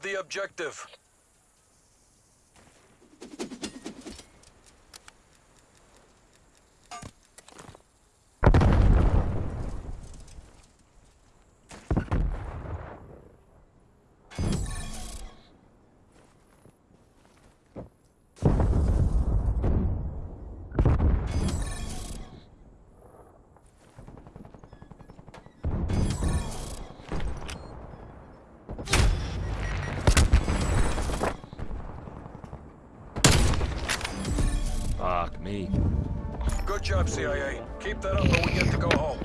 the objective. Fuck me. Good job, CIA. Keep that up or we get to go home.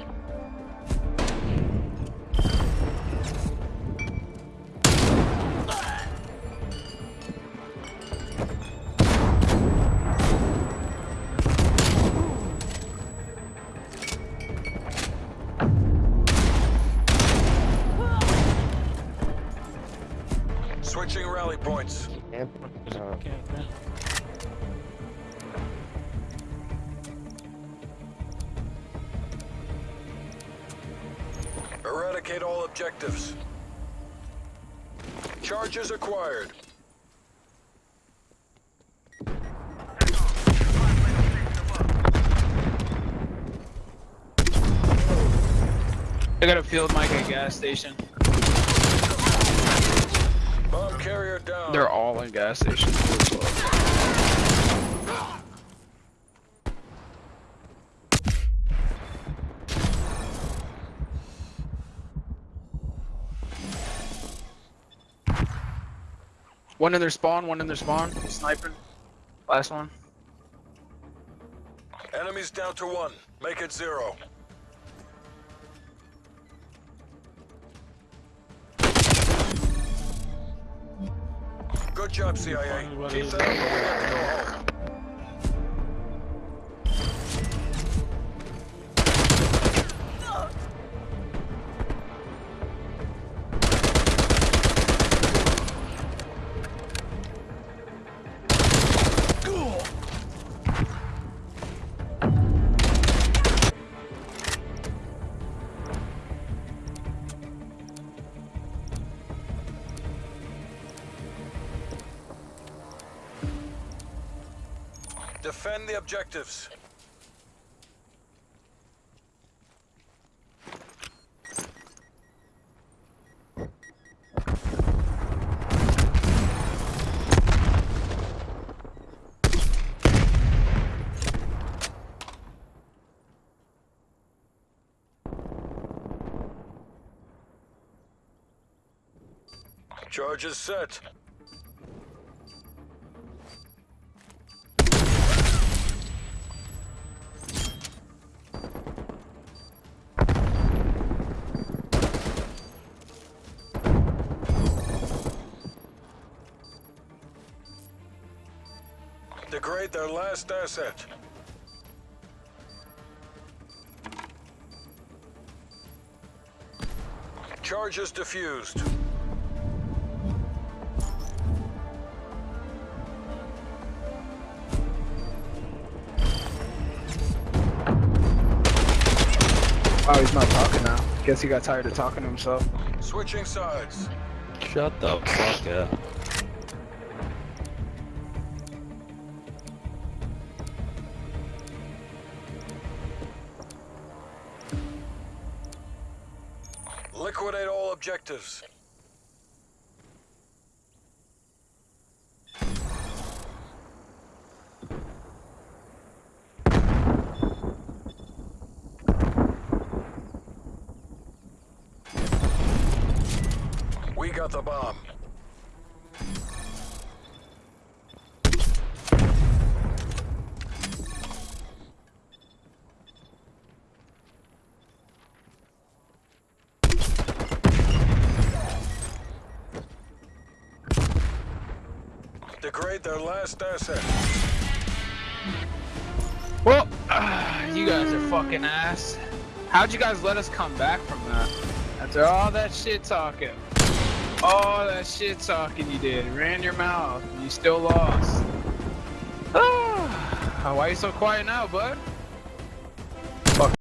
Switching rally points. Uh, Eradicate all objectives. Charges acquired. I got a field mic at gas station. Bomb carrier down. They're all in gas stations. One in their spawn, one in their spawn. Sniping. Last one. Enemies down to one. Make it zero. Good job, CIA. Keep that up or we get to go home. Defend the objectives. Charges set. Degrade their last asset. Charges diffused. Oh, he's not talking now. Guess he got tired of talking to himself. Switching sides. Shut the fuck up. Liquidate all objectives. We got the bomb. Their last asset. Well, ah, you guys are fucking ass. How'd you guys let us come back from that? After all that shit talking. All that shit talking you did. Ran your mouth. You still lost. Why are you so quiet now, bud?